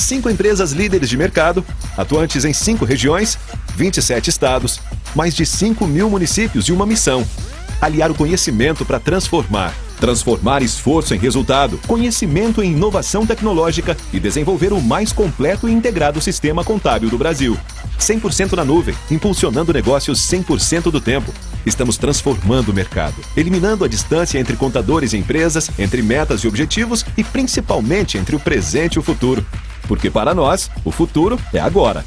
Cinco empresas líderes de mercado, atuantes em cinco regiões, 27 estados, mais de 5 mil municípios e uma missão: aliar o conhecimento para transformar. Transformar esforço em resultado, conhecimento em inovação tecnológica e desenvolver o mais completo e integrado sistema contábil do Brasil. 100% na nuvem, impulsionando negócios 100% do tempo. Estamos transformando o mercado, eliminando a distância entre contadores e empresas, entre metas e objetivos e principalmente entre o presente e o futuro. Porque para nós, o futuro é agora.